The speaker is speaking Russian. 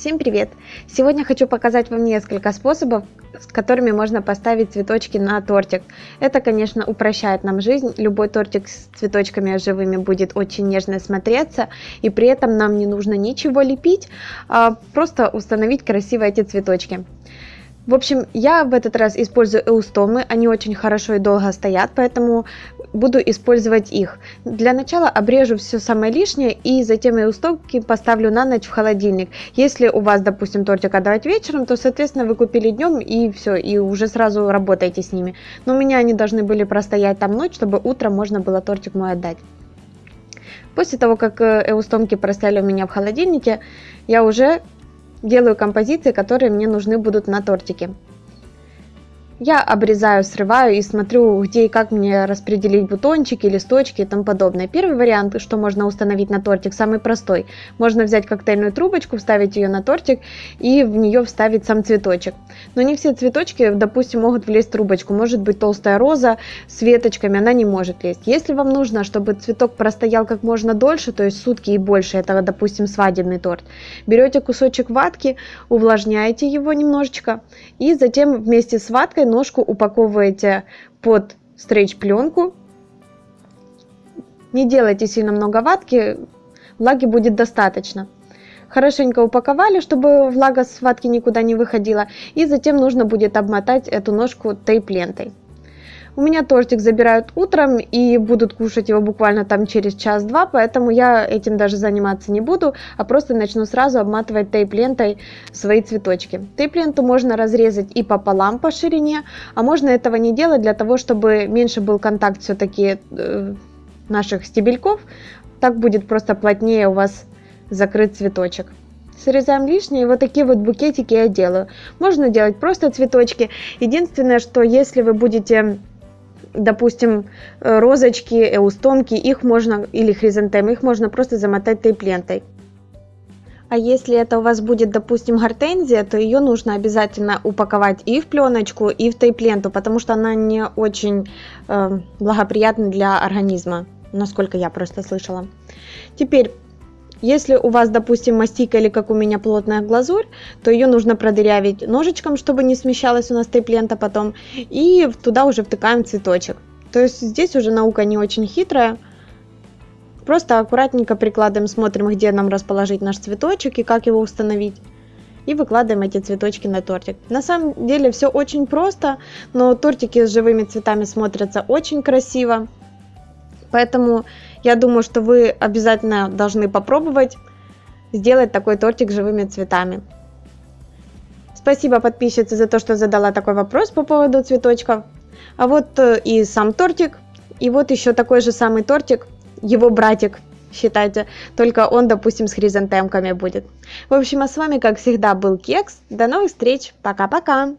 Всем привет! Сегодня хочу показать вам несколько способов, с которыми можно поставить цветочки на тортик. Это, конечно, упрощает нам жизнь. Любой тортик с цветочками живыми будет очень нежно смотреться, и при этом нам не нужно ничего лепить, а просто установить красиво эти цветочки. В общем, я в этот раз использую эустомы, они очень хорошо и долго стоят, поэтому буду использовать их. Для начала обрежу все самое лишнее и затем эустомки поставлю на ночь в холодильник. Если у вас, допустим, тортик отдавать вечером, то, соответственно, вы купили днем и все, и уже сразу работаете с ними. Но у меня они должны были простоять там ночь, чтобы утром можно было тортик мой отдать. После того, как эустомки простояли у меня в холодильнике, я уже делаю композиции, которые мне нужны будут на тортике. Я обрезаю, срываю и смотрю, где и как мне распределить бутончики, листочки и тому подобное. Первый вариант, что можно установить на тортик, самый простой. Можно взять коктейльную трубочку, вставить ее на тортик и в нее вставить сам цветочек. Но не все цветочки, допустим, могут влезть в трубочку. Может быть толстая роза с веточками, она не может лезть. Если вам нужно, чтобы цветок простоял как можно дольше, то есть сутки и больше, это, допустим, свадебный торт, берете кусочек ватки, увлажняете его немножечко и затем вместе с ваткой ножку упаковываете под стрейч-пленку. Не делайте сильно много ватки, влаги будет достаточно. Хорошенько упаковали, чтобы влага с ватки никуда не выходила. И затем нужно будет обмотать эту ножку тейп-лентой. У меня тортик забирают утром и будут кушать его буквально там через час-два, поэтому я этим даже заниматься не буду, а просто начну сразу обматывать тейп-лентой свои цветочки. Тейп-ленту можно разрезать и пополам по ширине, а можно этого не делать для того, чтобы меньше был контакт все-таки э, наших стебельков. Так будет просто плотнее у вас закрыт цветочек срезаем лишнее, и вот такие вот букетики я делаю. Можно делать просто цветочки. Единственное, что если вы будете допустим, э, розочки, эустомки, их можно, или хризантемы, их можно просто замотать тейп-лентой. А если это у вас будет, допустим, гортензия, то ее нужно обязательно упаковать и в пленочку, и в тейп-ленту, потому что она не очень э, благоприятна для организма, насколько я просто слышала. Теперь если у вас, допустим, мастика или как у меня плотная глазурь, то ее нужно продырявить ножичком, чтобы не смещалась у нас тейп-лента потом. И туда уже втыкаем цветочек. То есть здесь уже наука не очень хитрая. Просто аккуратненько прикладываем, смотрим, где нам расположить наш цветочек и как его установить. И выкладываем эти цветочки на тортик. На самом деле все очень просто, но тортики с живыми цветами смотрятся очень красиво. Поэтому я думаю, что вы обязательно должны попробовать сделать такой тортик живыми цветами. Спасибо подписчице за то, что задала такой вопрос по поводу цветочков. А вот э, и сам тортик, и вот еще такой же самый тортик, его братик, считайте, только он, допустим, с хризантемками будет. В общем, а с вами, как всегда, был Кекс. До новых встреч, пока-пока!